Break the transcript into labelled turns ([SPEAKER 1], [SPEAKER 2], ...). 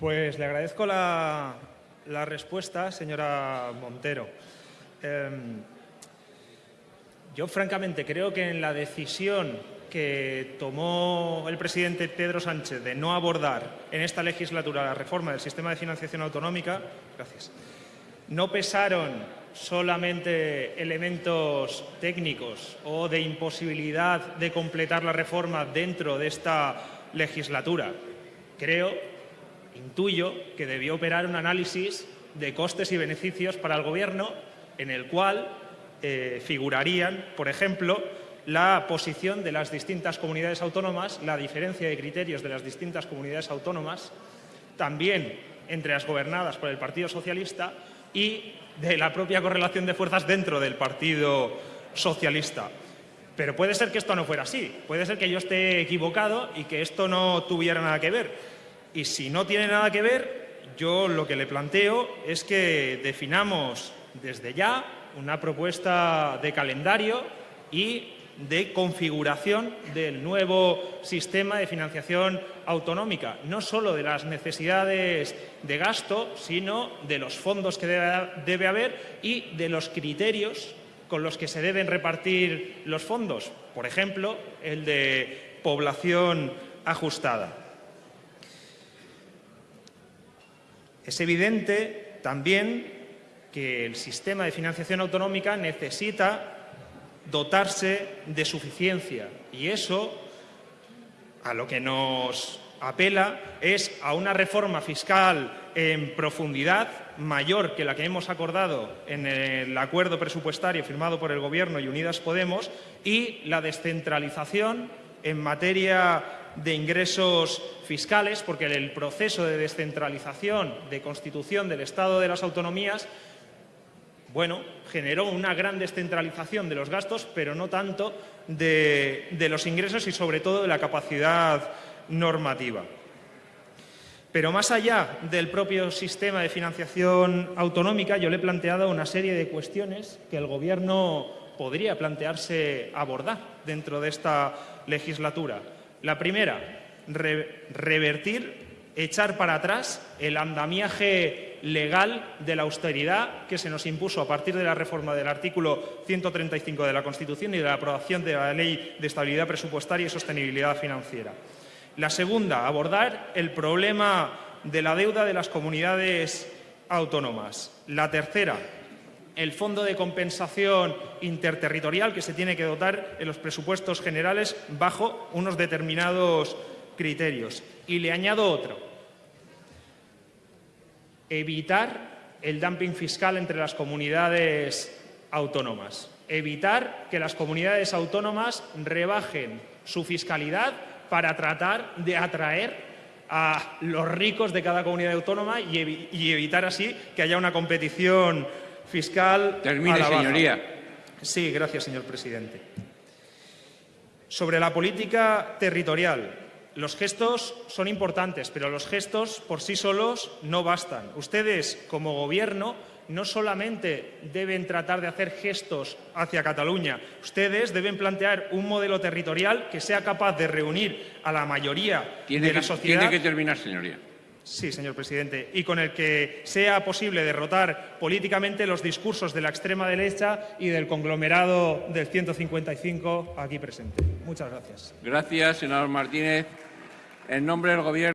[SPEAKER 1] Pues le agradezco la, respuesta, señora Montero. Em, yo, francamente, creo que en la decisión que tomó el presidente Pedro Sánchez de no abordar en esta legislatura la reforma del sistema de financiación autonómica, gracias, no pesaron solamente elementos técnicos o de imposibilidad de completar la reforma dentro de esta legislatura. Creo, intuyo, que debió operar un análisis de costes y beneficios para el Gobierno en el cual eh, figurarían, por ejemplo, la posición de las distintas comunidades autónomas, la diferencia de criterios de las distintas comunidades autónomas, también entre las gobernadas por el Partido Socialista y de la propia correlación de fuerzas dentro del Partido Socialista. Pero puede ser que esto no fuera así, puede ser que yo esté equivocado y que esto no tuviera nada que ver. Y si no tiene nada que ver, yo lo que le planteo es que definamos desde ya una propuesta de calendario y de configuración del nuevo sistema de financiación autonómica, no solo de las necesidades de gasto, sino de los fondos que debe, haber y de los criterios con los que se deben repartir los fondos, por ejemplo, el de población ajustada. Es evidente también que el sistema de financiación autonómica necesita dotarse de suficiencia. Y eso a lo que nos apela es a una reforma fiscal en profundidad mayor que la que hemos acordado en el acuerdo presupuestario firmado por el Gobierno y Unidas Podemos y la descentralización en materia de ingresos fiscales, porque el proceso de descentralización, de constitución del Estado de las autonomías, bueno, generó una gran descentralización de los gastos, pero no tanto de, los ingresos y sobre todo de la capacidad normativa. Pero más allá del propio sistema de financiación autonómica, yo le he planteado una serie de cuestiones que el Gobierno podría plantearse abordar dentro de esta legislatura. La primera, revertir echar para atrás el andamiaje legal de la austeridad que se nos impuso a partir de la reforma del artículo 135 de la Constitución y de la aprobación de la Ley de Estabilidad Presupuestaria y Sostenibilidad Financiera. La segunda, abordar el problema de la deuda de las comunidades autónomas. La tercera, el Fondo de Compensación Interterritorial que se tiene que dotar en los presupuestos generales bajo unos determinados criterios. Y le añado otro. Evitar el dumping fiscal entre las comunidades autónomas. Evitar que las comunidades autónomas rebajen su fiscalidad para tratar de atraer a los ricos de cada comunidad autónoma y, evitar así que haya una competición fiscal.
[SPEAKER 2] Termine, señoría.
[SPEAKER 1] Sí, gracias, señor presidente. Sobre la política territorial, los gestos son importantes, pero los gestos por sí solos no bastan. Ustedes, como Gobierno, no solamente deben tratar de hacer gestos hacia Cataluña, ustedes deben plantear un modelo territorial que sea capaz de reunir a la mayoría de la sociedad.
[SPEAKER 2] Tiene que terminar, señoría.
[SPEAKER 1] Sí, señor presidente. Y con el que sea posible derrotar políticamente los discursos de la extrema derecha y del conglomerado del 155 aquí presente. Muchas gracias.
[SPEAKER 2] Gracias, Martínez. En nombre del Gobierno.